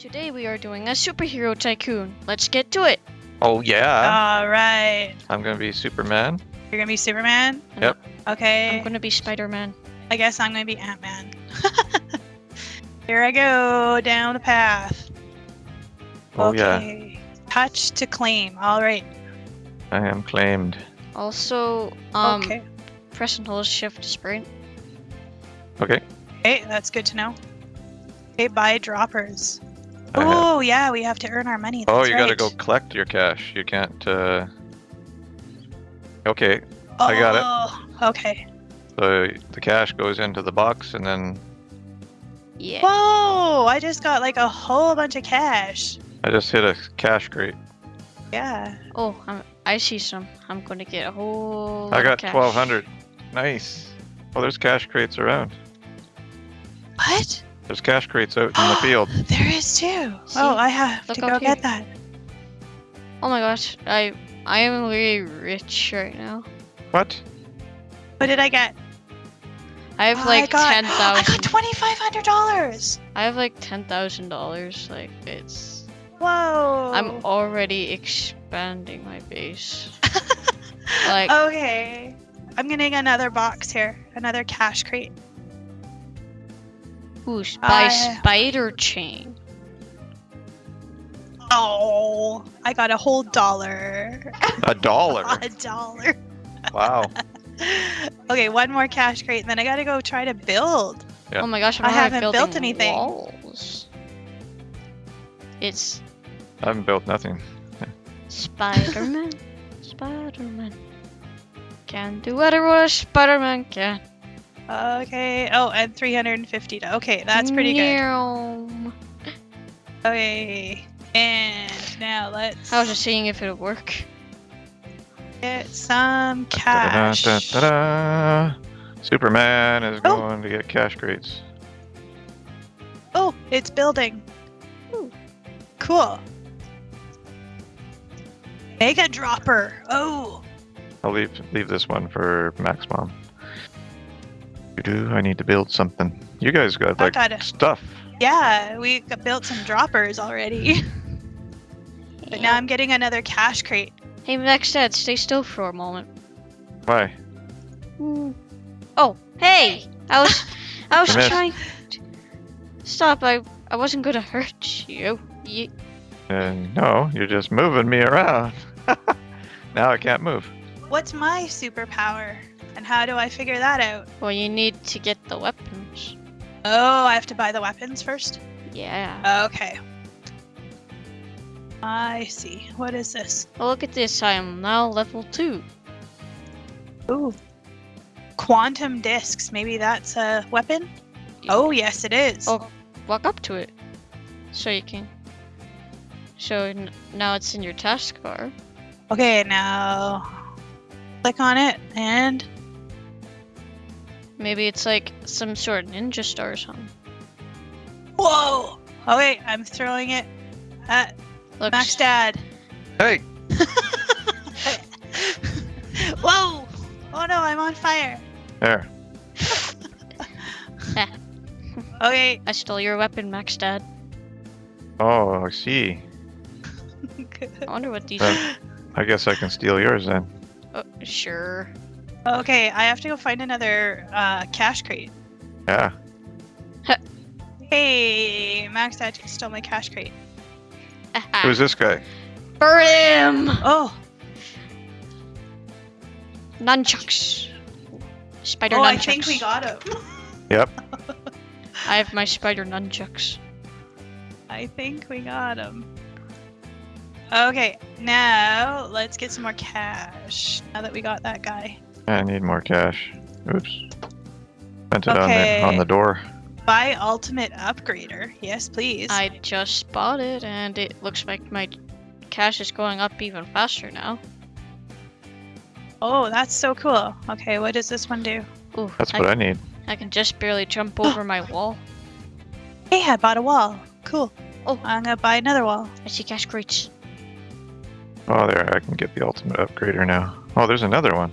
Today we are doing a superhero tycoon. Let's get to it. Oh yeah, All right. I'm gonna be Superman. You're gonna be Superman. Yep. Okay. I'm gonna be Spider-Man. I guess I'm gonna be Ant Man. Here I go down the path. Oh yeah, okay. Touch to claim. All right. I am claimed. Also, um, okay. press and hold shift to sprint. Okay. Okay, that's good to know. Okay, buy droppers. I have- Oh yeah, we have to earn our money. oh, that's you gotta right. go collect your cash. You can't. uh... Okay, I got it. Oh, Okay. so the cash goes into the box, and then Yeah. Whoa! I just got like a whole bunch of cash. I just hit a cash crate. Yeah. Oh, I'm, I see some. I'm gonna get a whole. I got cash. 1200. Nice. Oh, there's cash crates around. What? There's cash crates out in the field. There is too. Oh, See? Oh, I have Look to go here. get that. Oh my gosh, I I am really rich right now. What? What did I get? I have Oh, like I got, ten I got twenty five hundred dollars. I have like ten thousand dollars. Like it's. Whoa. I'm already expanding my base. like okay. I'm getting another box here. Another cash crate. Ooh, ah, by I- spider chain. Oh, I got a whole dollar. A dollar. a dollar. wow. okay, one more cash crate, and then I gotta go try to build. Yeah. Oh my gosh, I'm I haven't built anything. Walls. It's I haven't built nothing. Spider-Man. Spider-Man. Can do whatever a Spider-Man can. Okay. Oh, and 350. Okay, that's pretty good. Okay. And now let's I was just seeing if it would work. get some cash. da-da-da. Superman is Oh. going to get cash crates. Oh, it's building. Ooh. Cool. Mega dropper. Oh. I'll leave leave this one for Max Mom. Do I need to build something? You guys got like got it. stuff. Yeah, we built some droppers already. but now I'm getting another cash crate. Hey, Max stay still for a moment. Why? Oh, hey! I was, I was You missed. trying. To... Stop! I, I wasn't gonna hurt you. you. Uh, no, you're just moving me around. now I can't move. What's my superpower? And how do I figure that out? Well, you need to get the weapons. Oh, I have to buy the weapons first? Yeah. Okay. I see. What is this? Well, look at this. I am now level two. Ooh. Quantum discs. Maybe that's a weapon? Oh, yes, it is. Oh, walk up to it, so you can. So now it's in your taskbar. Okay, now click on it and Maybe it's like some sort of ninja star or something. whoa. Okay, I'm throwing it at Looks, Max Dad. Hey, whoa! Oh no, I'm on fire. there. Okay. I stole your weapon, Max Dad. Oh, I see. I wonder what these. Uh, I guess I can steal yours then. oh, sure. Okay, I have to go find another uh, cash crate. Yeah. Hey, Max Dad just stole my cash crate. Who's this guy? Burn him! Oh, Nunchucks. Spider oh, nunchucks. I think we got him. Yep. I have my spider nunchucks. I think we got him. Okay, now let's get some more cash. Now that we got that guy. I need more cash. Oops. Spent it Okay. on the on the door. Buy ultimate upgrader. Yes, please. I just bought it, and it looks like my cash is going up even faster now. Oh, that's so cool. Okay, what does this one do? Ooh, That's I, what I need. I can just barely jump over my wall. Hey, I bought a wall. Cool. Oh. I'm gonna buy another wall. I see cash crates. Oh, there. I can get the ultimate upgrader now. Oh, there's another one.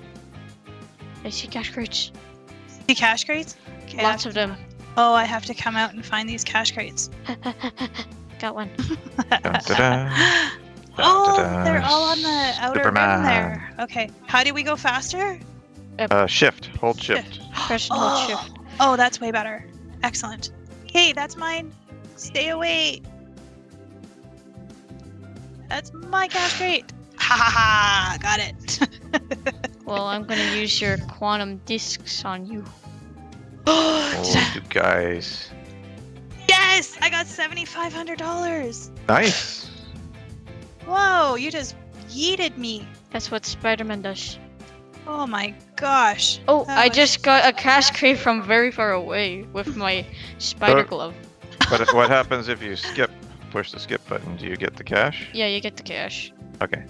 I see cash crates. See cash crates? Okay, Lots of them. Oh, I have to come out and find these cash crates. got one. Dun-da-da. oh, Dun-da-da. they're all on the outer rim Superman. there. Okay, how do we go faster? Uh, shift. Hold shift. Press and hold Oh, shift. oh, that's way better. Excellent. Hey, that's mine. Stay away. That's my cash crate. Ha ha ha! Got it. Well, I'm gonna use your quantum discs on you. Oh, you guys. yes, I got seventy-five hundred dollars. Nice. Whoa, you just yeeted me. That's what Spider-Man does. Oh my gosh. Oh, That I just got a cash crate from very far away with my spider Uh, glove. But what happens if you skip? Push the skip button. Do you get the cash? Yeah, you get the cash. Okay.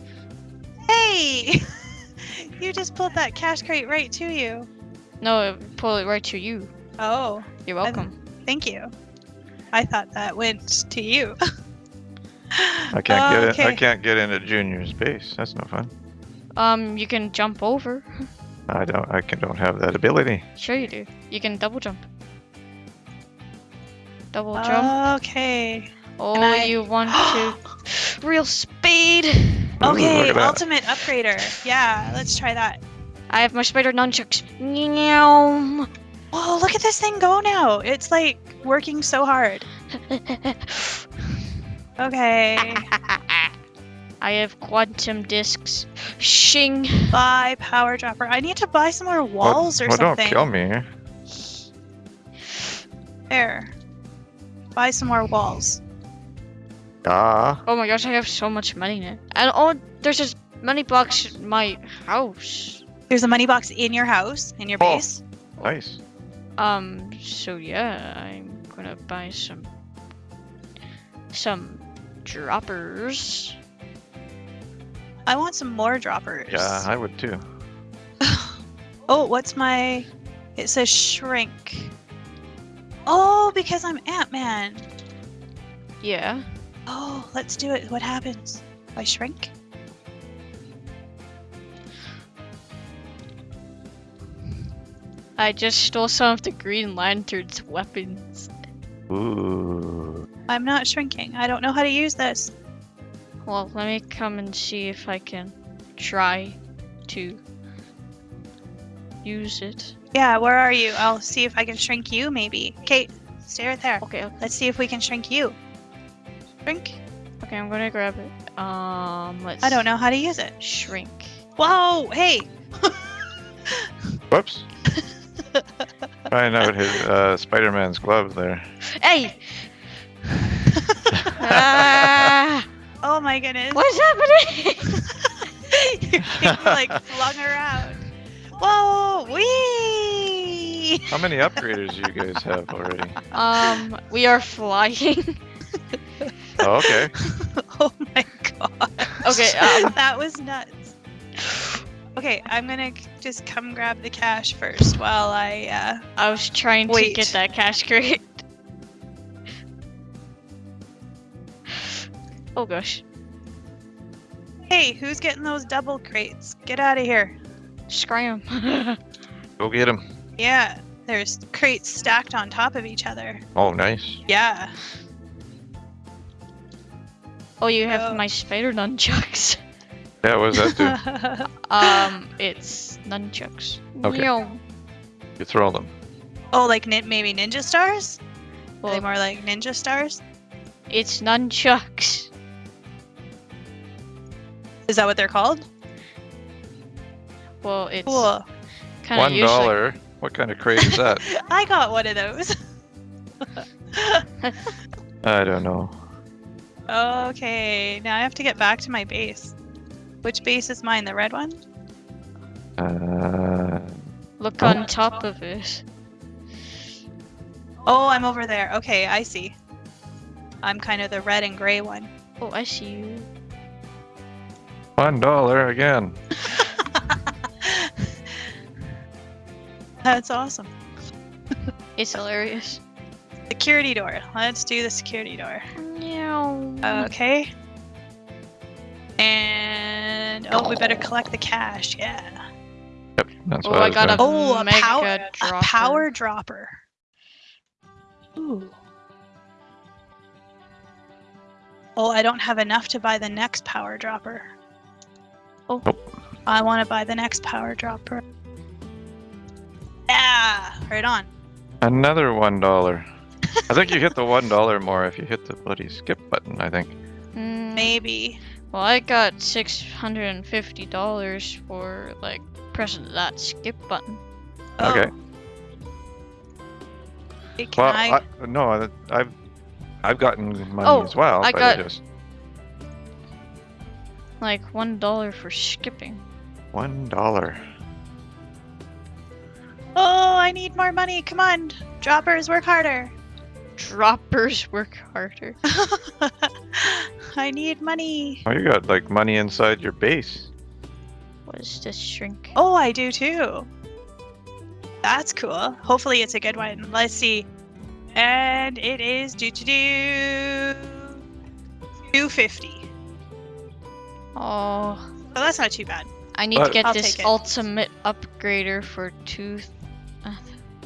Hey! you just pulled that cash crate right to you. No, pull it right to you. Oh, You're I- welcome. thank you. I thought that went to you. I can't get it. I can't get into Junior's base. That's no fun. Um, you can jump over. I don't. I can, don't have that ability. Sure you do. You can double jump. Double jump. Okay. Oh, I- you want to real speed? Ooh, Okay, look at that. ultimate upgrader. Yeah, let's try that. I have my spider nunchucks. Meow. Whoa, look at this thing go now. It's like working so hard. Okay. I have quantum discs. Shing. buy power dropper. I need to buy some more walls or well, something. don't kill me. There. Buy some more walls. Ah. Oh my gosh, I have so much money now. And oh, there's this money box in my house. There's a money box in your house, in your Oh. base. Nice. Um, so yeah, I'm gonna buy some some droppers. I want some more droppers. Yeah, I would too. Oh, what's my? It says shrink. Oh, because I'm Ant Man. Yeah. Oh, let's do it. What happens? I shrink? I just stole some of the Green Lantern's weapons. Ooh. I'm not shrinking. I don't know how to use this. Well, let me come and see if I can try to use it. Yeah, where are you? I'll see if I can shrink you, maybe. Kate, stay right there. Okay, okay, Let's see if we can shrink you. Shrink? okay, I'm gonna grab it. Um, let's. I don't know how to use it. Shrink. Whoa, hey! Whoops. Trying out his uh, Spider-Man's glove there. Hey! ah, oh my goodness. what's happening? You're getting like flung around. Whoa, wee! How many upgraders do you guys have already? um, we are flying. Oh, okay. oh my god. Okay, um, that was nuts. Okay, I'm gonna just come grab the cash first while I, uh, I was trying to get that cash crate. Oh gosh. hey, who's getting those double crates? Get out of here. Scram. Go get him. Yeah, there's crates stacked on top of each other. Oh, nice. Yeah. Oh, you have Oh. my spider nunchucks. Yeah, what does that do? Um, it's nunchucks. Okay. Meow. You throw them. oh, like nin- maybe ninja stars? Are they Well, more like ninja stars? it's nunchucks. Is that what they're called? Well, it's Cool. kind of One useless. dollar. What kind of crate is that? I got one of those. I don't know. Okay, now I have to get back to my base. Which base is mine? The red one? Uh, Look Oh. on top of it. Oh, I'm over there. Okay, I see. I'm kind of the red and gray one. Oh, I see you. one dollar again. That's awesome. It's hilarious. Security door. Let's do the security door. Meow. Okay. And oh, we better collect the cash. Yeah. Yep, that's Oh, what I, I was got a- Oh, a Mega power, a dropper. power dropper. Ooh. Oh, I don't have enough to buy the next power dropper. Oh. Nope. I want to buy the next power dropper. Yeah, right on. Another one dollar. I think you hit the one dollar more if you hit the bloody skip button. I think. Maybe. Well, I got six hundred and fifty dollars for like pressing that skip button. Oh. Okay. Can Well, I? I, no, I've I've gotten money Oh, as well. I but got- just Like one dollar for skipping. one dollar. Oh, I need more money. Come on, droppers, work harder. Droppers work harder. I need money. Oh, you got like money inside your base. What is this shrink? Oh, I do too. That's cool. Hopefully, it's a good one. Let's see. And it is do to do 250. Oh, So that's not too bad. I need to get I'll this ultimate upgrader for two, uh,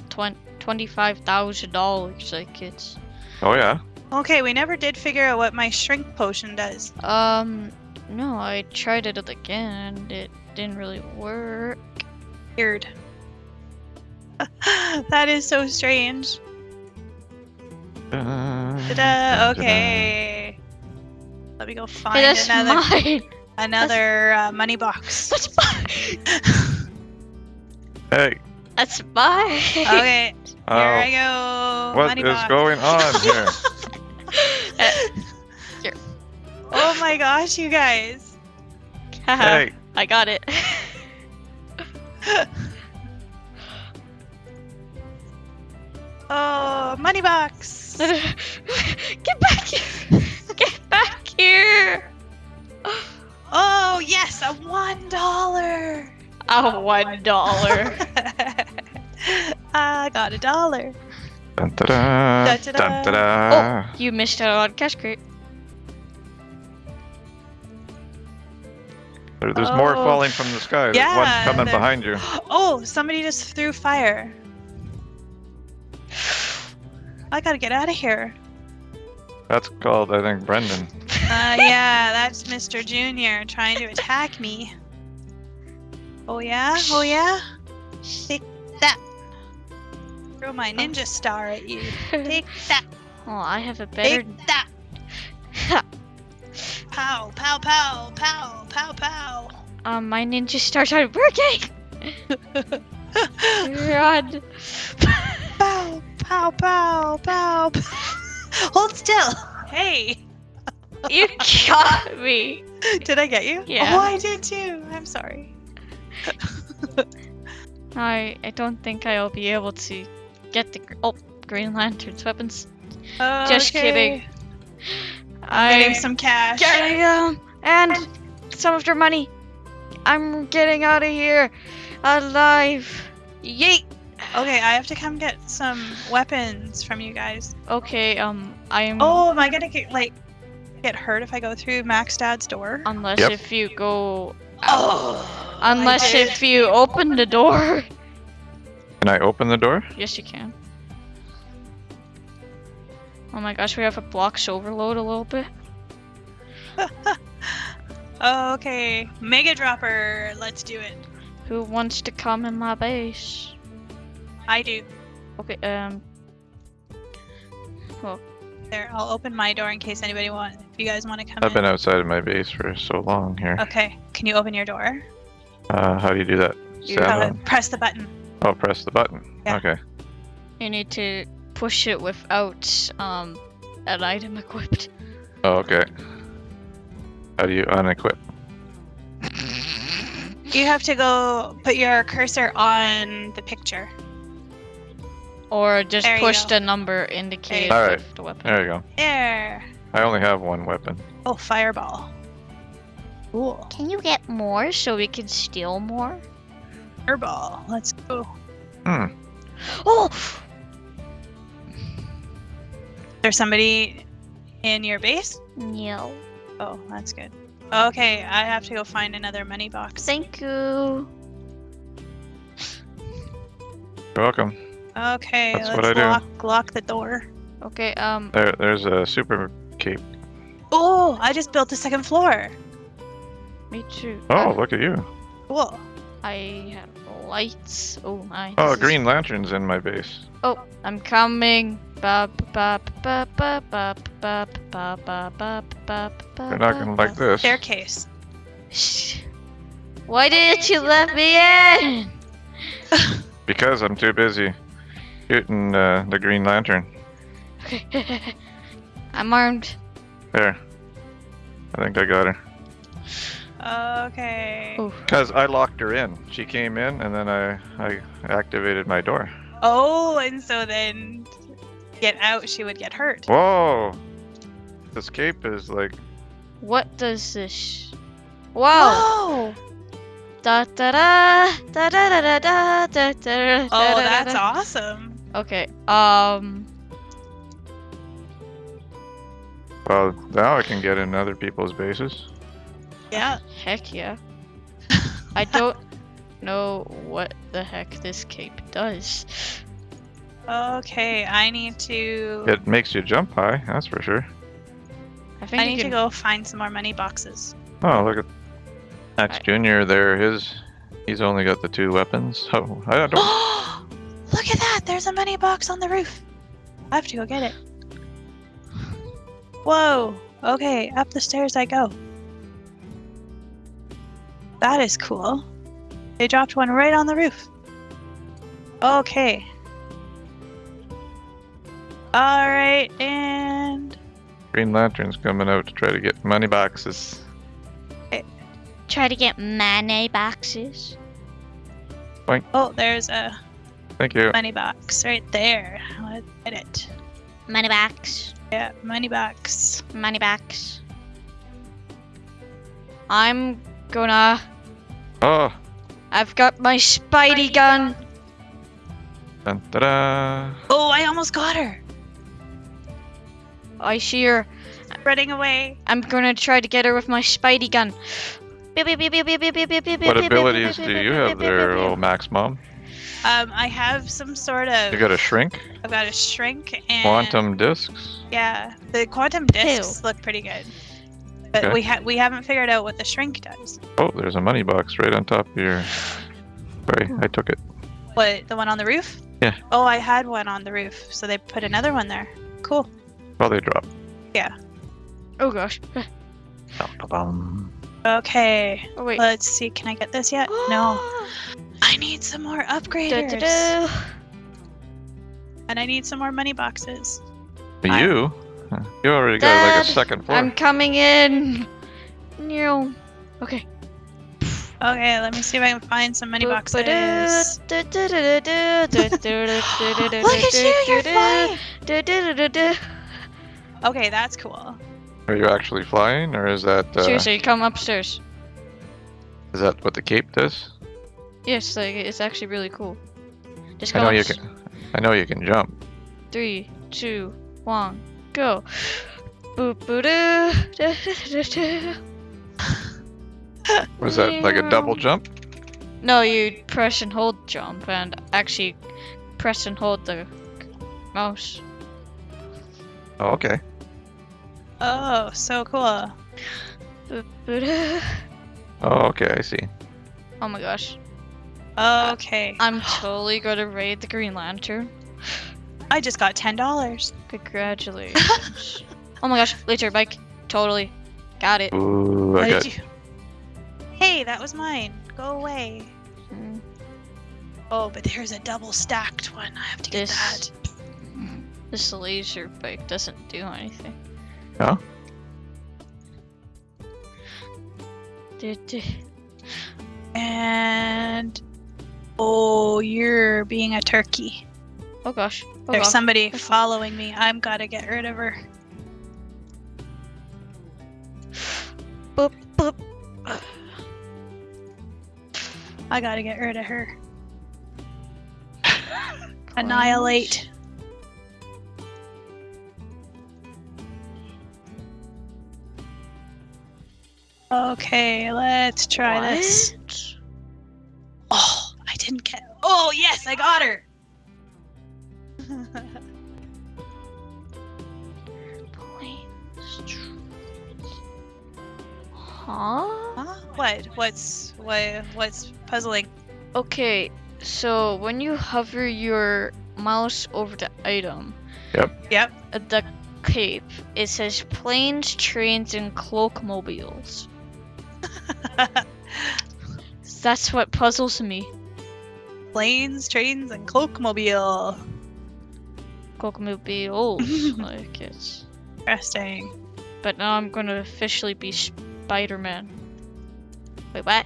twen- twenty-five thousand dollars. Like it's Oh yeah. Okay, we never did figure out what my shrink potion does. um no, I tried it again and it didn't really work. Weird. that is so strange. Ta-da! Okay. Let me go find Hey, that's another mine. another uh, money box. That's mine. Hey, That's mine. okay, here oh. I go. what is box. going on uh, here? Oh my gosh, you guys. hey, I got it. Oh, money box. Get back here! Get back here! Oh yes, a one dollar. Oh, one dollar. I got a dollar. dun, da, da, dun, da, da. Oh, you missed out on cash crate. There- There's more Oh. falling from the sky. There's Yeah, one coming there- behind you. Oh, somebody just threw fire. I gotta get out of here. That's called, I think, Brendan. Uh, yeah, that's Mr. Junior trying to attack me. Oh yeah? Oh yeah? Take that. Throw my ninja star at you. Take that. Oh, I have a better. Take that. Pow, pow, pow, pow, pow, pow. um, my ninja stars aren't working. Run. Pow, pow, pow, pow. pow. Hold still. Hey, You got me. did I get you? Yeah. Oh, I did too. I'm sorry. I I don't think I'll be able to get the oh Green Lantern's weapons. Just kidding. Okay. I Getting some cash. getting them and some of their money. I'm getting out of here alive. Yeet. Okay, I have to come get some weapons from you guys. Okay, um, I'm. Oh, am I gonna get like get hurt if I go through Max Dad's door? Unless Yep. if you go. Oh. Unless if you open the door. Can I open the door? Yes, you can. Oh my gosh, we have a blocks overload a little bit. Okay, Mega Dropper. Let's do it. Who wants to come in my base? I do. Okay, um, Well... There, I'll open my door in case anybody want. If you guys want to come I've in. been outside of my base for so long here. Okay, can you open your door? Uh, how do you do that? You Stand Uh, press the button. Oh, press the button. Yeah. Okay. you need to push it without um an item equipped. Oh, okay. How do you unequip? You have to go put your cursor on the picture. Or just There push the number indicated go. Alright. the weapon. There you go. There. I only have one weapon. Oh, fireball. Cool. Can you get more so we can steal more? Fireball. Let's go. Hmm. Oh! There's somebody in your base? No. Oh, that's good. Okay, I have to go find another money box. Thank you. You're welcome. Okay, That's let's I do. lock lock the door. Okay, um, There, there's a super cape. Oh, I just built the second floor. Me too. Oh, look at you. Cool. I have lights. Oh my. Oh, this is- green lantern's in my base. Oh, I'm coming. Ba ba ba ba ba ba ba ba ba ba ba. You're not gonna like this. Staircase. Shh. Why didn't you let me in? Because I'm too busy shooting uh, the green lantern. Okay. I'm armed. There. I think I got her. Okay. Oh, Because I locked her in. She came in, and then I, I activated my door. Oh, and so then get out, she would get hurt. Whoa! This cape is like. what does this? Wow. Whoa! Da da da da da da da da da da. Oh, that's awesome. Okay. Um. Well, now I can get in other people's bases. Yeah. Heck yeah. I don't know what the heck this cape does. Okay, I need to. It makes you jump high, that's for sure. I think I you need to go find some more money boxes. Oh, look at Max I- Jr. there. His. He's only got the two weapons. Oh, I don't. Oh, look at that! There's a money box on the roof. I have to go get it. Whoa! Okay, up the stairs I go. That is cool. They dropped one right on the roof. Okay. Alright, and. Green Lantern's coming out to try to get money boxes. Eh. try to get money boxes. Oh, there's a Thank you. money box right there. Let's get it. Money box. Yeah, money box. Money box. I'm gonna. Oh, I've got my Spidey gun. dun, da Oh, I almost got her! I see her. Running away. I'm gonna try to get her with my Spidey gun. What abilities do you have there, old Max Mom? Um, I have some sort of. You got a shrink, I've got a shrink and. quantum discs. Yeah, the quantum discs look pretty good. But Okay. we ha- we haven't figured out what the shrink does. Oh, there's a money box right on top of your. Sorry, I took it. What, the one on the roof? Yeah. Oh, I had one on the roof, so they put another one there. Cool. Well, they dropped. Yeah. Oh gosh. Okay, Oh wait. let's see. Can I get this yet? no. I need some more Da, da, da. And I need some more money boxes. You? Huh, You already got like a second floor. I'm coming in. No. Okay. Okay, let me see if I can find some money boxes. Look Look at you, you're flying. Okay, that's cool. Are you actually flying, or is that uh, Seriously, come upstairs. is that what the cape does? Yes, like it's actually really cool. Just I go know you can. I know you can jump. Three, two, one, go. Was that like a double jump? No, you press and hold jump, and actually press and hold the mouse. Oh, okay. Oh, so cool. Boop boo doo. Oh, okay. I see. Oh my gosh, Okay. I'm totally gonna raid the Green Lantern. I just got ten dollars. Congratulations. oh my gosh, laser bike. Totally. Got it. Ooh, I got. you? Hey, that was mine. Go away. Mm, Oh, but there's a double stacked one. I have to get This- that. This laser bike doesn't do anything. No? Du- du. And oh, you're being a turkey. Oh gosh. There's gosh. somebody following me. I'm gotta get rid of her. Boop, boop. I gotta get rid of her. Annihilate. Okay, let's try this. What? Oh, I didn't get. Oh, yes, I got her. Planes. Huh? Huh? What? What's what? What's puzzling? Okay, so when you hover your mouse over the item, Yep. yep, the cape, it says planes, trains, and cloakmobiles. That's what puzzles me. Planes, trains, and cloakmobile. Cloakmobiles, like it's. Interesting. But now I'm gonna officially be Spider-Man. Wait, what?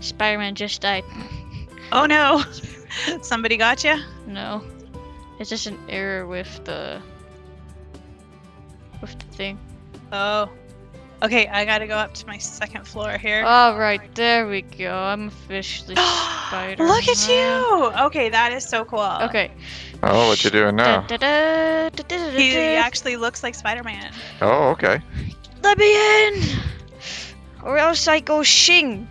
Spider-Man just died. Oh no! Somebody got you? No, it's just an error with the with the thing. Oh. Okay, I gotta go up to my second floor here. All right, there we go. I'm officially Spider. Look at you! Okay, that is so cool. Okay. Oh, what you doing now? He, he actually looks like Spider-Man. Oh, okay. Let me in, or else I go shing.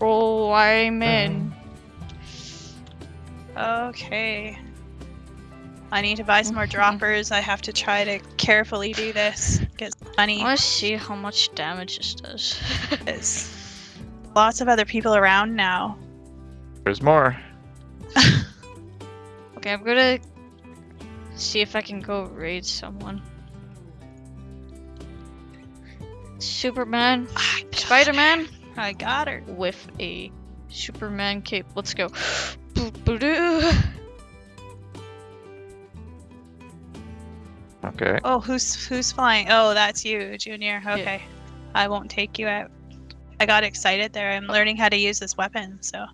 Oh, I'm in. Mm. Okay. I need to buy some more droppers. I have to try to carefully do this. Get some money. I want to see how much damage this does. There's lots of other people around now. There's more. okay, I'm gonna see if I can go raid someone. Superman, I Spider-Man. I got her. with a Superman cape. Let's go. Boo-boo-doo. Okay. Oh, who's who's flying? Oh, that's you, Junior. Okay. I won't take you out. I got excited there. I'm learning how to use this weapon, so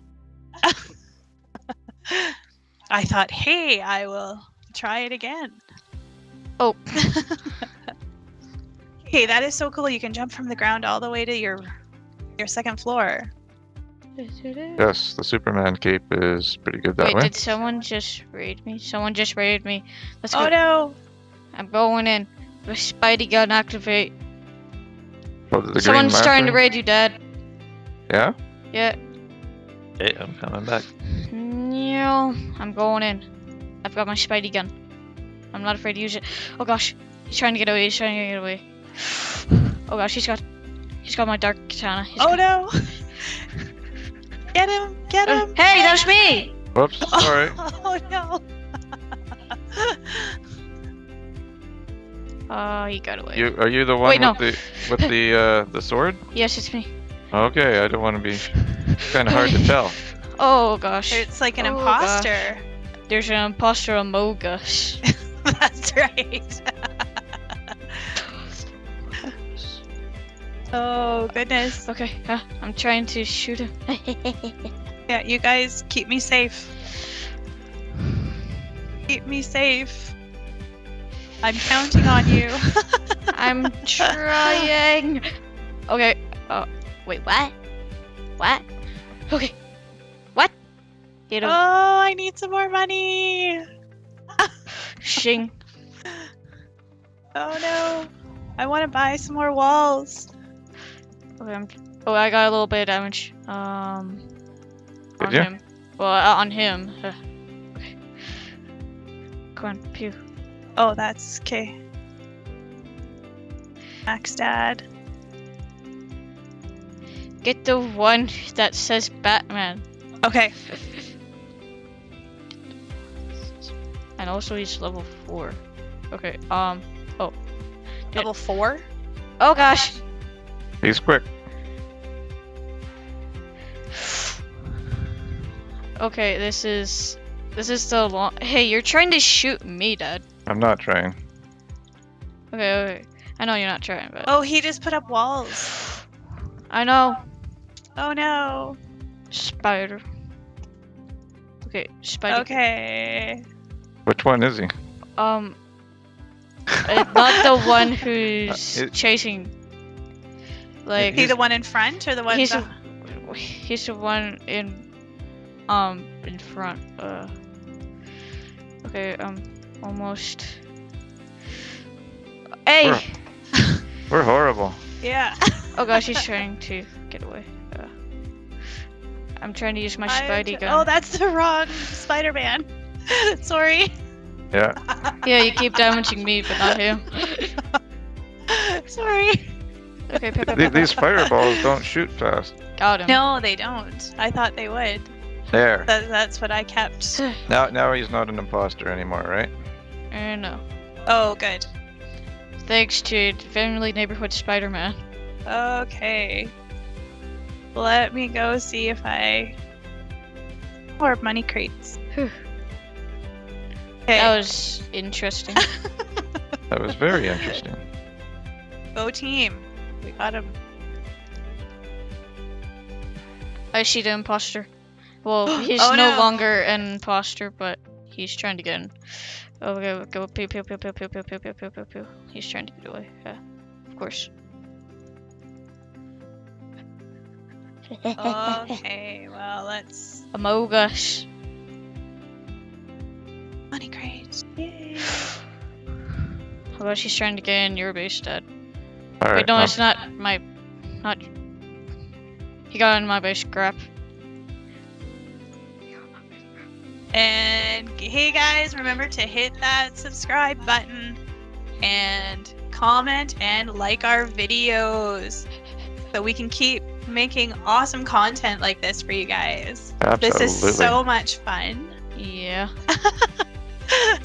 I thought, "Hey, I will try it again." Oh. hey, that is so cool. You can jump from the ground all the way to your your second floor. Yes, the Superman cape is pretty good that Wait, way. did someone just raid me? Someone just raided me. Let's oh, go. Oh no. I'm going in. The Spidey gun activate. Oh, the Someone's starting to raid you, Dad. Yeah? Yeah. Hey, I'm coming back. No, I'm going in. I've got my Spidey gun. I'm not afraid to use it. Oh gosh, he's trying to get away. He's trying to get away. Oh gosh, he's got, he's got my dark katana. He's Oh got- no. Get him! Get Uh, him! hey, that was me. Whoops, sorry. Oh no. Oh, you got away. You are you the one Wait, no. with the with the uh the sword? Yes, it's me. Okay, I don't want to be kind of hard to tell. Oh gosh, It's like an Oh, gosh. there's an imposter among us. That's right. oh goodness. Okay, uh, I'm trying to shoot him. Yeah, you guys keep me safe. Keep me safe. I'm counting on you. I'm trying. Okay. Uh, wait, what? What? Okay. What? Hit oh. I need some more money. Shing. Oh no. I want to buy some more walls. Okay, I'm, oh, I got a little bit of damage. Um, Did on ya? him. Well, uh, on him. Come on, pew. Oh, that's okay. Max Dad. Get the one that says Batman. Okay. And also he's level four. Okay. Um. Oh. Level four. Oh gosh. He's quick. Okay. This is. This is the long. Hey, you're trying to shoot me, Dad. I'm not trying. Okay. Okay. I know you're not trying, but Oh, he just put up walls. I know. Oh no. Spider. Okay. Spider. Okay. Which one is he? Um. uh, not the one who's Uh, it- chasing. Like He the one in front or the one? he's beh- the, he's the one in um in front. Uh. Okay. Um. Almost. Hey. We're, we're horrible. yeah. Oh gosh, he's trying to get away. Uh, I'm trying to use my I'm Spidey gun. Oh, that's the wrong Spider-Man. Sorry. Yeah. Yeah, you keep damaging me, but not him. Sorry. Okay, okay, okay, Th- okay. These fireballs don't shoot fast. Got him. No, they don't. I thought they would. There. That, that's what I kept. Now, now he's not an imposter anymore, right? Uh, no. Oh, good. Thanks to Family Neighborhood Spider-Man. Okay. Let me go see if I. Or money crates. Whew. Okay. That was interesting. That was very interesting. Go team. We got him. I see the imposter. Well, he's Oh, no, no. longer an imposter, but he's trying to get in. Oh, go, go, pew, pew, pew, pew, pew, pew, pew, pew, pew, pew, pew. He's trying to get away. Yeah, of course. Okay, well, let's. Among Us. Money crates. Yay. Oh gosh, he's trying to get in your base, Dad. All right. Wait, no, um, it's not my, not. He got in my base. Crap. And hey guys, remember to hit that subscribe button and comment and like our videos so we can keep making awesome content like this for you guys. absolutely. This is so much fun. Yeah.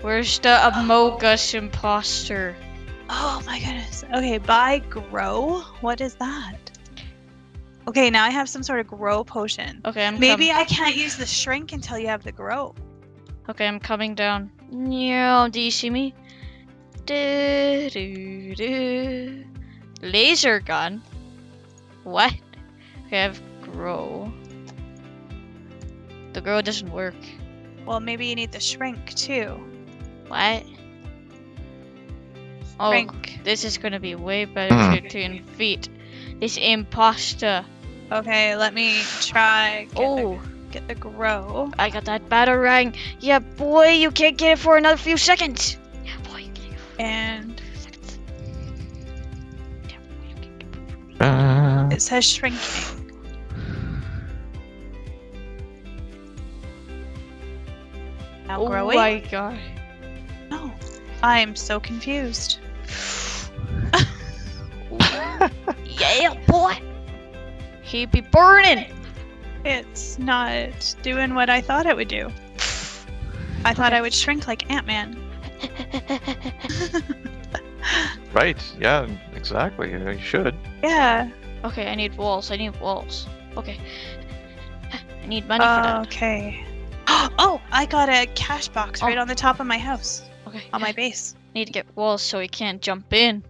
Where's the Among Us imposter? Oh my goodness. Okay, buy grow. What is that? Okay, now I have some sort of grow potion. Okay, I'm Maybe com- I can't use the shrink until you have the grow. okay, I'm coming down. No, do you see me? Do, do, do. Laser gun. What? Okay, I have grow. The grow doesn't work. Well, maybe you need the shrink too. What? Oh, this is gonna be way better Hmm. to, to defeat this imposter. Okay, let me try Oh, get the grow. I got that batarang. Yeah, boy, you can't get it for another few seconds. Yeah, boy, you can't get it for And a few seconds. Yeah, boy, you can't get it for a few Uh, it says shrinking. Now Oh growing? my god. No. I'm so confused. Yeah, boy. He be burning. It's not doing what I thought it would do. I thought I would shrink like Ant-Man. right. Yeah. Exactly. You should. yeah. okay, I need walls. I need walls. Okay. I need money for that. Okay. Oh, I got a cash box oh. right Oh. on the top of my house, Okay. on my base. need to get walls so he can't jump in.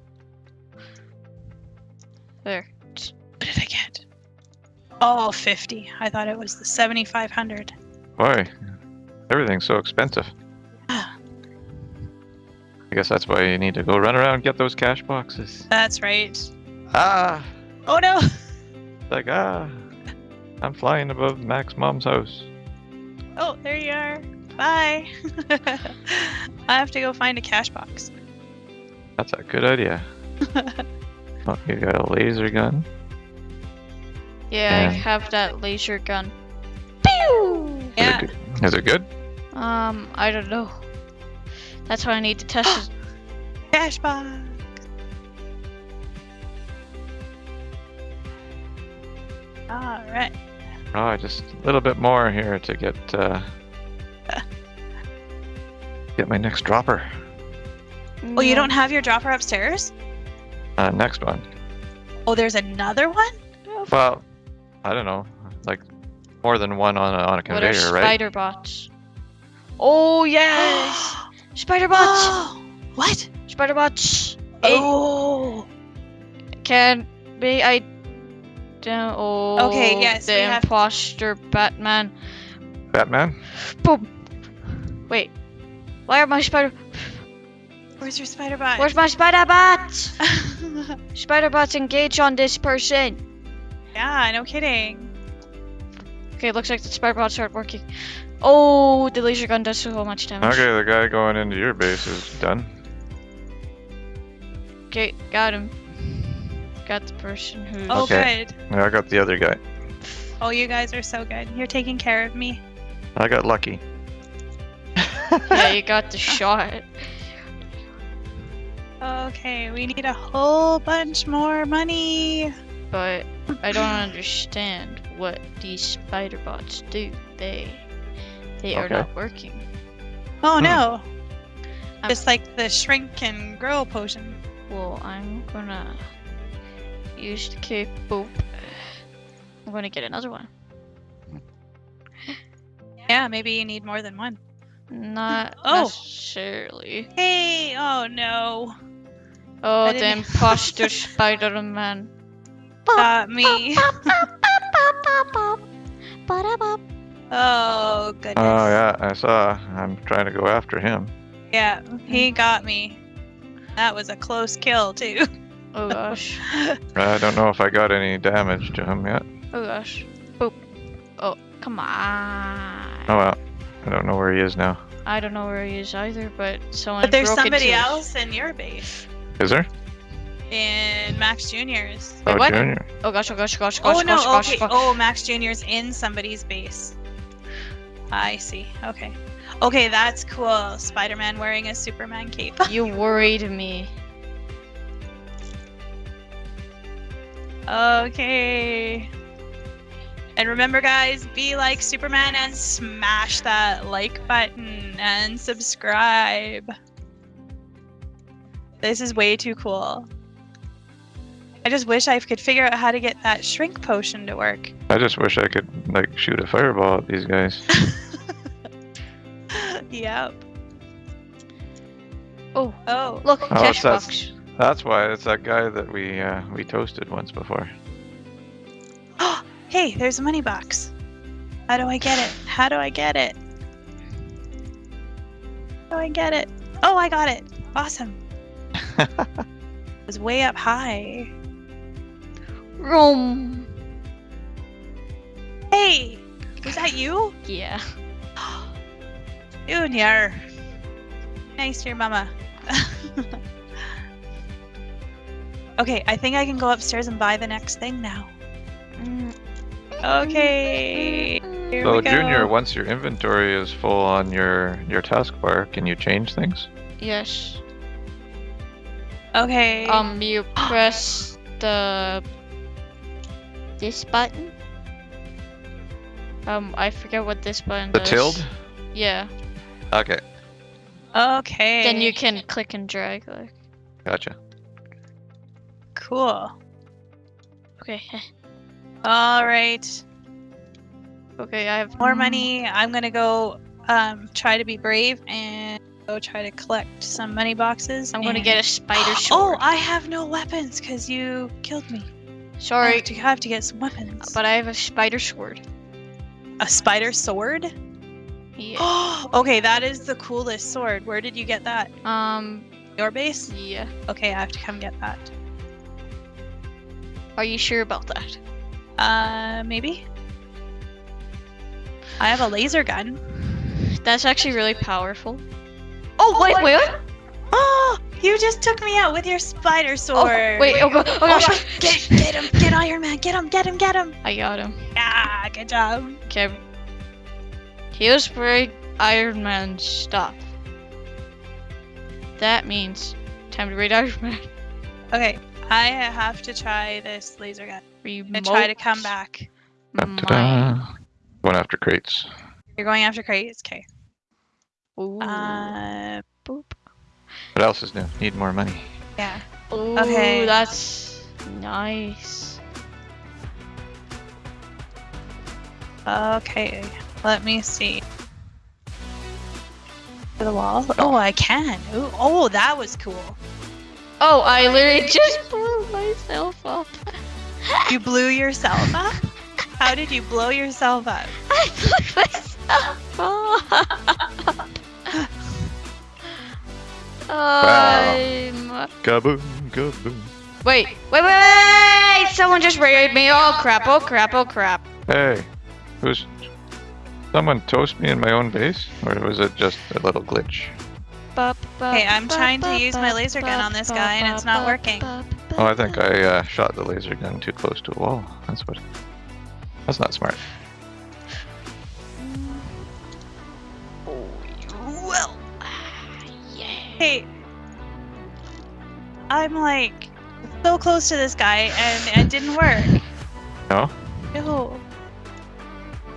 There. What did I get? Oh, 50. I thought it was the 7,500. Boy, everything's so expensive. Ah. I guess that's why you need to go run around and get those cash boxes. That's right. Ah, Oh no! like ah, I'm flying above Max Mom's house. Oh, there you are. Bye. I have to go find a cash box. That's a good idea. Oh, you got a laser gun. Yeah, I have that laser gun. Pew! Is it Yeah. good? Is it good? Um, I don't know. That's why I need to test it. Cash box. All right. Oh, just a little bit more here to get uh, get my next dropper. Oh, you don't have your dropper upstairs? Uh, next one. Oh, there's another one? Well, I don't know, like more than one on a, on a What are conveyor, right? spider bots? Oh yes, spider bots, Oh, what? spider bots. It Oh. can be I. Don't, oh, Okay, yes, the we have- imposter Batman. Batman. Boom. Wait, why are my spider? Where's your spider bot? Where's my spider bot? Spider bots engage on this person. yeah, no kidding. Okay, looks like the spider bots aren't working. Oh, the laser gun does so much damage. Okay, the guy going into your base is done. Okay, got him. Got the person who's. Oh, Okay. good. Yeah, I got the other guy. Oh, you guys are so good. You're taking care of me. I got lucky. Yeah, you got the shot. Okay, we need a whole bunch more money. But I don't understand what these spider bots do. They they are Okay. not working. Oh Hmm. no. I'm- Just like the shrink and grow potion. Well, I'm gonna use the cape. Boop. I'm gonna get another one. Yeah, maybe you need more than one. Not Oh. necessarily. Hey, oh no. Oh, the didn't- imposter Spider-Man. Got me. Oh goodness. Oh yeah, I saw. I'm trying to go after him. Yeah, he got me. That was a close kill too. Oh gosh. I don't know if I got any damage to him yet. Oh gosh. Boop. Oh, come on. Oh well, I don't know where he is now. I don't know where he is either, but someone but there's broke somebody into his- else in your base. Is there? In Max Junior's. Oh, what? Junior. Oh gosh, oh gosh, oh gosh, oh, oh gosh, oh oh no, gosh, oh gosh, okay. Oh, oh, Max Junior's in somebody's base. I see. Okay. Okay, that's cool. Spider-Man wearing a Superman cape. You worried me. okay. And remember guys, be like Superman and smash that like button and subscribe. This is way too cool. I just wish I could figure out how to get that shrink potion to work. I just wish I could like shoot a fireball at these guys. yep. Oh, Oh. look, Oh, cash it's box. That's why it's that guy that we uh, we toasted once before. Oh, hey, there's a money box. How do I get it? How do I get it? How do I get it? Oh, I got it. Awesome. it was way up high. Room. Hey, was that you? Yeah. Junior. Nice to your mama. okay, I think I can go upstairs and buy the next thing now. Okay. Here So we go. Junior, once your inventory is full on your your taskbar, can you change things? Yes. Okay. Um, you press the this button. Um, I forget what this button The does. tilde? Yeah. Okay, okay. Then you can click and drag. Like, gotcha. Cool. okay. All right. Okay, I have More money. I'm gonna go um try to be brave and go try to collect some money boxes. I'm gonna get a spider sword. Oh. I have no weapons because you killed me. I Sorry, have to, have to get some weapons. but I have a spider sword. a spider sword? Yeah. okay, that is the coolest sword. Where did you get that? Um. Your base? Yeah. Okay, I have to come get that. Are you sure about that? Uh, maybe. I have a laser gun. That's actually really powerful. Oh wait, wait. what? Oh, you just took me out with your spider sword. Oh, sword. wait. Oh, go- oh gosh. Get, get him, get Iron Man, get him, get him, get him. I got him. Ah, good job. Okay. Here's where Iron Man stuff. That means time to raid Iron Man. Okay, I have to try this laser gun. Remote. And try to come back. Going after crates. You're going after crates, okay. Ooh. Uh, Boop. What else is new? Need more money. yeah. Ooh, okay. that's nice. Okay, let me see. To the wall? Oh, I can. Ooh, oh, that was cool. Oh, I literally just blew myself up. You blew yourself up? How did you blow yourself up? I blew myself up. I'm... Kaboom, kaboom. Wait, wait, wait, wait! Someone just raided me. Oh crap! Oh crap! Oh crap! Hey, who's someone toast me in my own base, or was it just a little glitch? Okay, I'm trying to use my laser gun on this guy and it's not working. Oh, I think I uh, shot the laser gun too close to a wall. That's what. That's not smart. Hey, I'm like so close to this guy and it didn't work. No? No.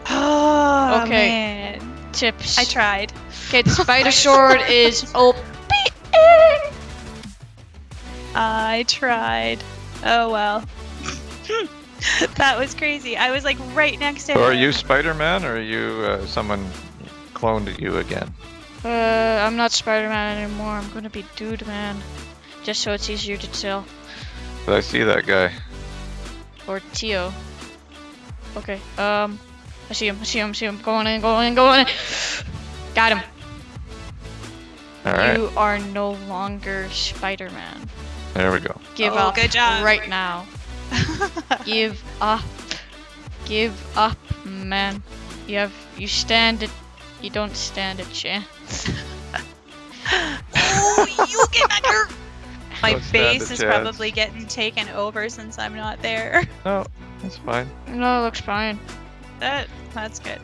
Oh, Okay. man. Tips. I tried. Okay, the spider sword is OP. I tried. Oh well. that was crazy. I was like right next to So him. are you Spider-Man or are you uh, someone cloned you again? Uh, I'm not Spider-Man anymore. I'm gonna be Dude Man, just so it's easier to tell. But I see that guy? Or Tio. Okay. Um, I see him. I see him. I see him. Going in. Going in. Going in. Got him. Alright, You are no longer Spider-Man. there we go. Give Oh, up good job. right now. Give up. Give up, man. You have you stand it. You don't stand a chance. Oh, you get back here. My Don't stand base is chance. probably getting taken over since I'm not there. No, that's fine. No, it looks fine. That that's good.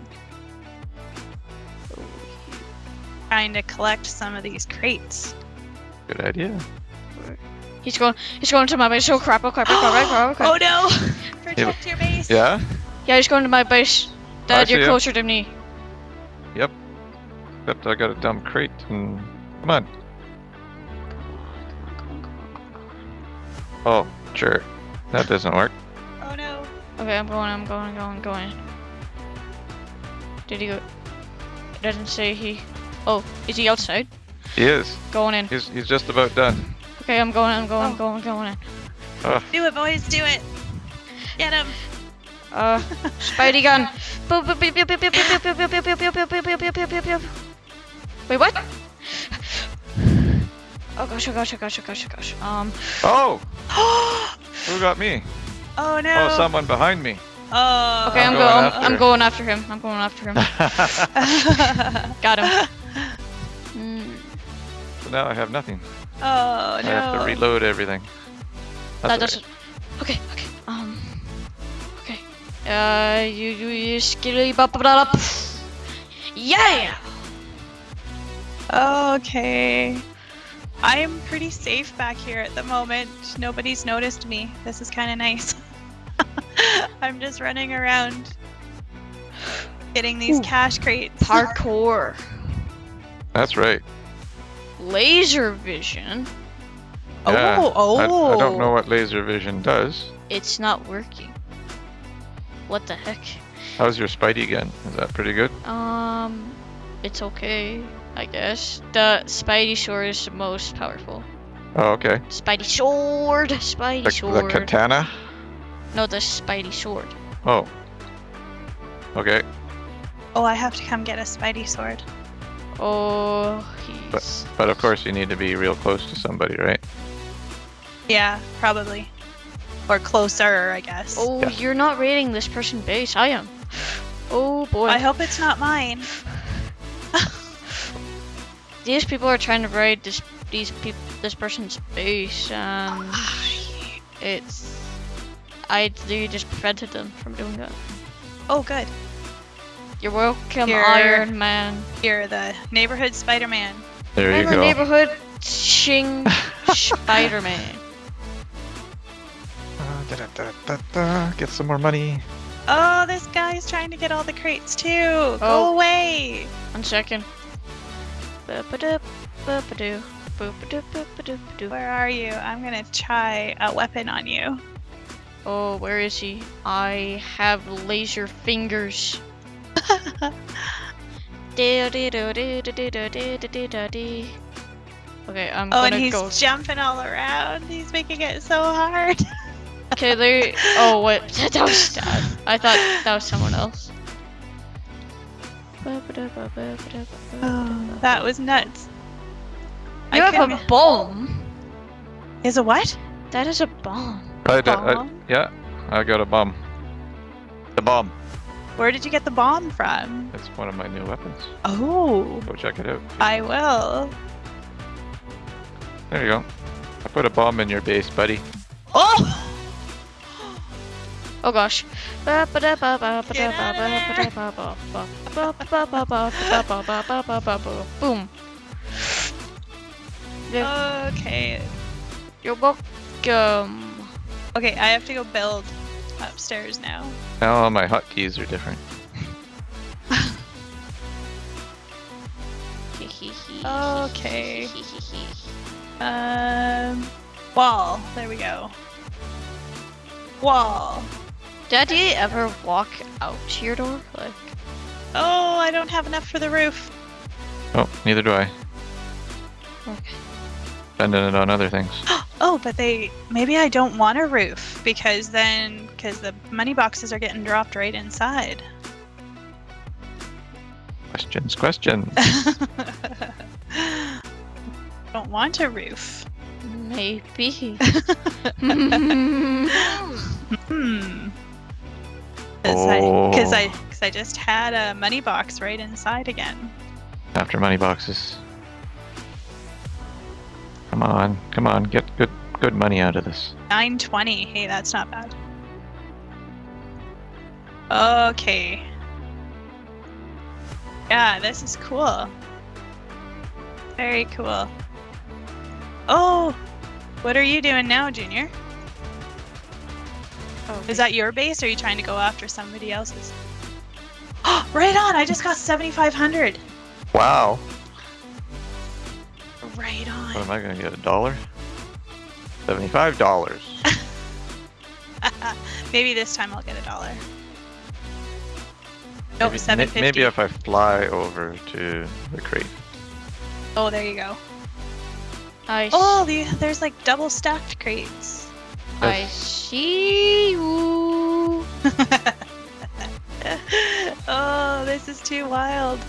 Trying to collect some of these crates. Good idea. He's going. He's going to my base. Oh crap! Oh crap! Oh crap! Oh crap! Oh crap! Oh no! Protect your base. Yeah? Yeah, he's going to my base. Dad, see you're him. closer to me. Except I got a dumb crate and... Come on. Oh, sure. That doesn't work. Oh no. Okay, I'm going. I'm going. Going. Going. Did he go? It doesn't say he. Oh, is he outside? He is. Going in. He's, he's just about done. Okay, I'm going. I'm going. Oh. Going. Going in. Do it, boys. Do it. Get him. Uh, Spidey gun. Wait, what? Oh gosh, oh gosh, oh gosh, oh gosh, oh gosh. Um, Oh! Who got me? oh no. Oh, someone behind me. Oh. okay, I'm, I'm going. going I'm after. going after him. I'm going after him. Got him. Mm, so now I have nothing. oh I no. I have to reload everything. That's that doesn't. Okay, okay. Um. Okay. Uh, you you you skilly bop bop bop. Yeah. Okay. I am pretty safe back here at the moment. Nobody's noticed me. This is kind of nice. I'm just running around getting these Ooh. cash crates. Parkour. That's right. Laser vision. Oh, Yeah, oh. I, I don't know what laser vision does. It's not working. What the heck? How's your Spidey gun? Is that pretty good? Um, it's okay, I guess. The Spidey sword is the most powerful. Oh, okay. Spidey sword, Spidey The, the katana? no, the Spidey sword. Oh. Okay. Oh, I have to come get a Spidey sword. Oh, he's. But of course you need to be real close to somebody, right? Yeah, probably. Or closer, I guess. Oh, Yeah. you're not raiding this person base. I am. Oh boy. I hope it's not mine. These people are trying to raid this these peop this person's base, and it's. I literally just prevented them from doing that. Oh, good. You're welcome, Here. Iron Man. You're the neighborhood Spider-Man. There I'm you a go. neighborhood Ching Spider-Man. Uh. Get some more money. Oh, this guy's trying to get all the crates too. Oh. Go away. One second. Where are you? I'm gonna try a weapon on you. Oh, where is she? I have laser fingers. Okay, I'm oh, gonna go. Oh, and he's jumping all around. He's making it so hard. okay, there. Oh, what? That was. Dad. I thought that was someone else. Oh, that was nuts. You I have a bomb. Is a what? That is a bomb. I, d- I- Bomb? yeah, I got a bomb. The bomb. Where did you get the bomb from? It's one of my new weapons. Oh, Go check it out. I will. There you go. I put a bomb in your base, buddy. Oh! Oh gosh. Boom. Yeah. Okay. You're welcome. Okay, I have to go build upstairs now. Now all my hotkeys are different. Okay. Um, wall. There we go. Wall. Dad, do ever walk out to your door? Like, Oh, I don't have enough for the roof. Oh, neither do I. okay. Spending it on other things. Oh, but they maybe I don't want a roof because then because the money boxes are getting dropped right inside. Questions, questions. don't want a roof. Maybe. Hmm. Because I, cause I, Oh. I just had a money box right inside again. After money boxes. Come on, come on, get good good money out of this. 920. Hey, that's not bad. Okay. Yeah, this is cool. Very cool. Oh, what are you doing now, Junior? Oh, Is that your base or are you trying to go after somebody else's? Oh, right on! I just got 7,500! Wow. Right on. What am I gonna get? A dollar? Seventy-five dollars. Maybe this time I'll get a dollar. Nope, maybe, 750. maybe if I fly over to the crate. Oh, there you go. I, s- Oh, the, there's like double stacked crates. I see you. oh, this is too wild.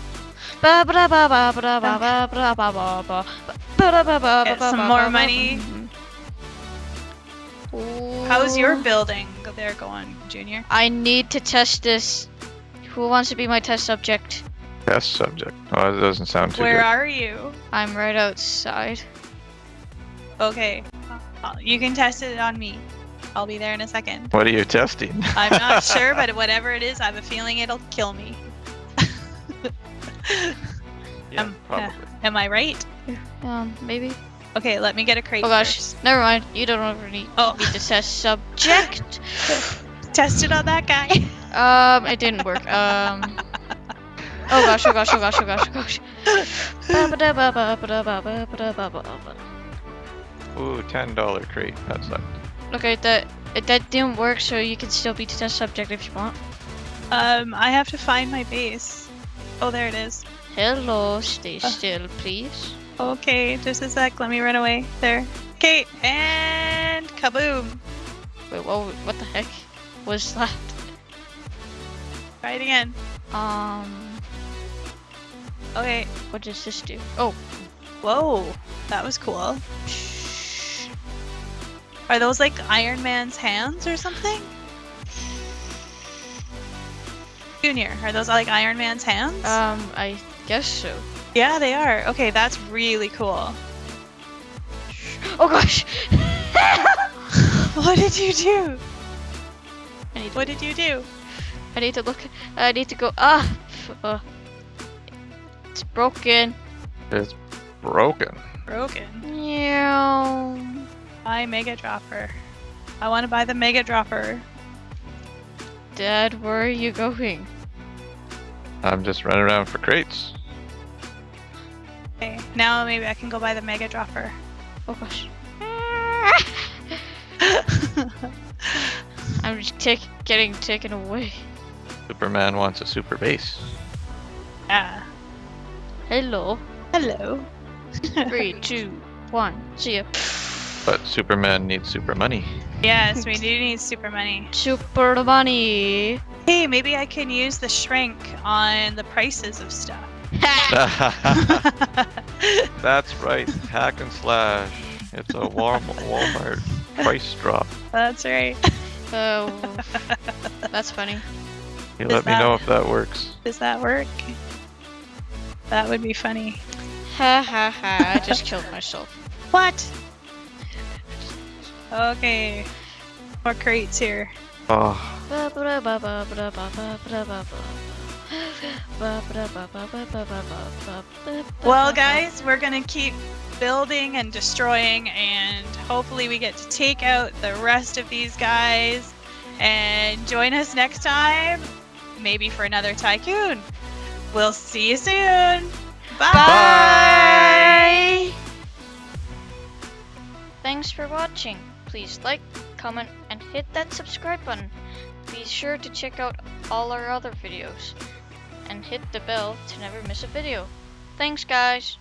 Get some more money. How's your building there going, Junior? I need to test this. Who wants to be my test subject? Test subject. Oh, that doesn't sound too Where good. are you? I'm right outside. Okay you can test it on me. I'll be there in a second. What are you testing? I'm not sure, but whatever it is, I have a feeling it'll kill me. yeah, um, probably. Am I right? Um, maybe. Okay, let me get a crate Oh gosh, first. never mind. You don't ever need, Oh. need to test subject. Test it on that guy. Um, it didn't work. Um. Oh gosh, oh gosh, oh gosh, oh gosh, oh gosh. Ooh, ten dollar crate. That sucked. Okay, that that didn't work, so you can still be to test subject if you want. um, I have to find my base. Oh, there it is. Hello, stay Uh. still, please. Okay, just a sec. Let me run away. There. Okay, and kaboom. Wait, what? What the heck was that? Try it again. Um, Okay. what does this do? Oh, Whoa, that was cool. Are those like Iron Man's hands or something? Junior, are those like Iron Man's hands? um, I guess so. yeah, they are. Okay, that's really cool. Oh gosh! What did you do? I need to, What did you do? I need to look. I need to go. Ah, uh, it's broken. It's broken. Broken. Meow. Buy Mega Dropper. I want to buy the Mega Dropper. Dad, where are you going? I'm just running around for crates. Okay, now maybe I can go buy the Mega Dropper. Oh gosh. I'm just take, getting taken away. Superman wants a super base. yeah. Hello. Hello. Three, two, one. See ya. But Superman needs super money. yes, we do need super money. Super money. Hey, maybe I can use the shrink on the prices of stuff. That's right. Hack and slash. It's a Wal- Walmart price drop. That's right. Oh, that's funny. You Is let me know if that works. Does that work? That would be funny. Ha ha ha! I just killed myself. What? Okay. More crates here. Oh, Well, guys, we're gonna keep building and destroying, and hopefully we get to take out the rest of these guys. And join us next time, maybe for another tycoon. We'll see you soon. Bye. Bye. Thanks for watching. Please like, comment, and hit that subscribe button. Be sure to check out all our other videos and hit the bell to never miss a video. Thanks guys.